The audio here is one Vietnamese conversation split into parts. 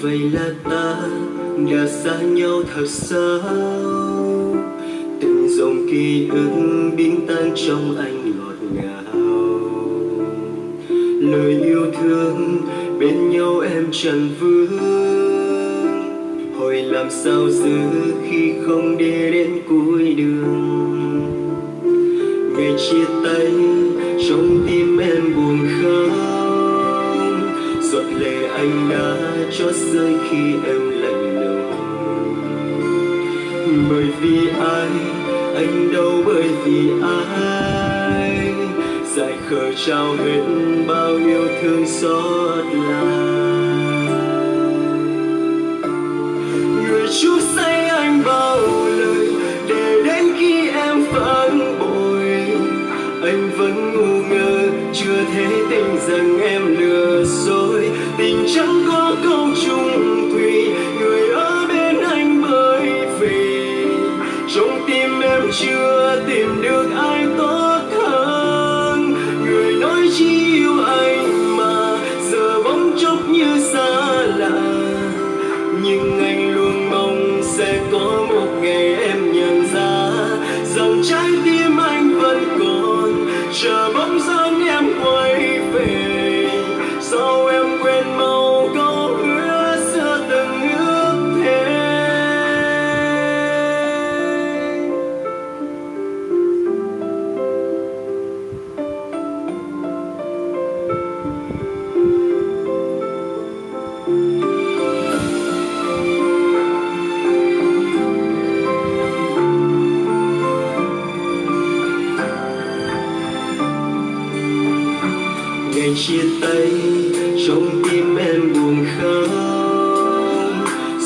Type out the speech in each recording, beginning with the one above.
vậy là ta đã xa nhau thật sao từng dòng ký ức biến tan trong anh ngọt ngào. Lời yêu thương bên nhau em chẳng vương. Hồi làm sao giữ khi không đi đến cuối đường? Ngày chia tay giọt lệ anh đã cho rơi khi em lạnh lùng. Bởi vì ai, anh đâu bởi vì ai. Dài khờ trao hết bao yêu thương xót lại. Người chú say anh bao lời để đến khi em phản bội. Anh vẫn ngu ngơ, chưa thể tình rằng em trong tim em chưa tìm được ai tốt hơn. Người nói chỉ yêu anh mà giờ bỗng chốc như xa lạ. Nhưng anh luôn mong sẽ có chia tay, trong tim em buồn khóc.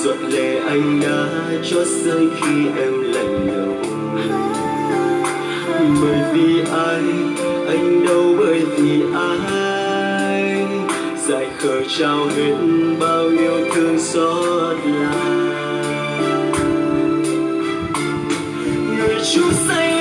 Giọt lệ anh đã cho rơi khi em lạnh lùng. Bởi vì ai, anh đâu bởi vì ai. Dài khờ trao hết bao yêu thương xót lại. Người chú say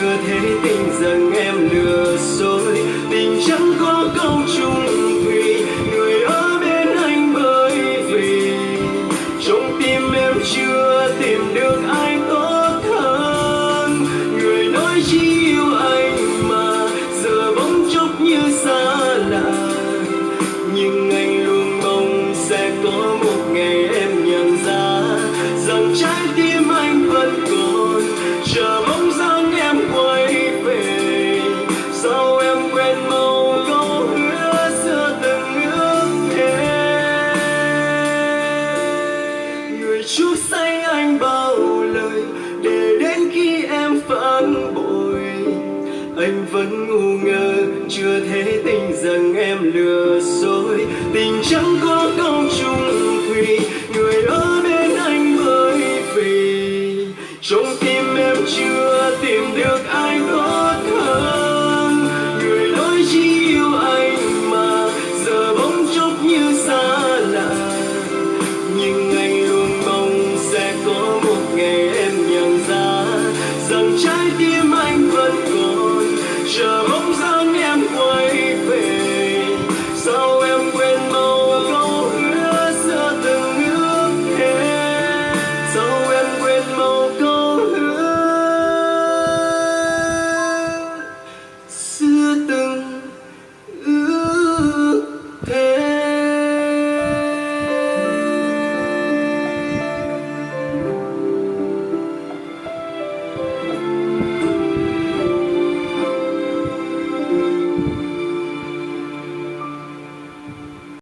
chưa thế tình rằng em lừa dối. Tình chẳng có câu chung thủy người ở bên anh bởi vì. Trong tim em chưa em vẫn ngu ngơ, chưa thể tin rằng em lừa dối. Tình chẳng có công chung thủy người ở bên anh bởi vì. Trong tim em chưa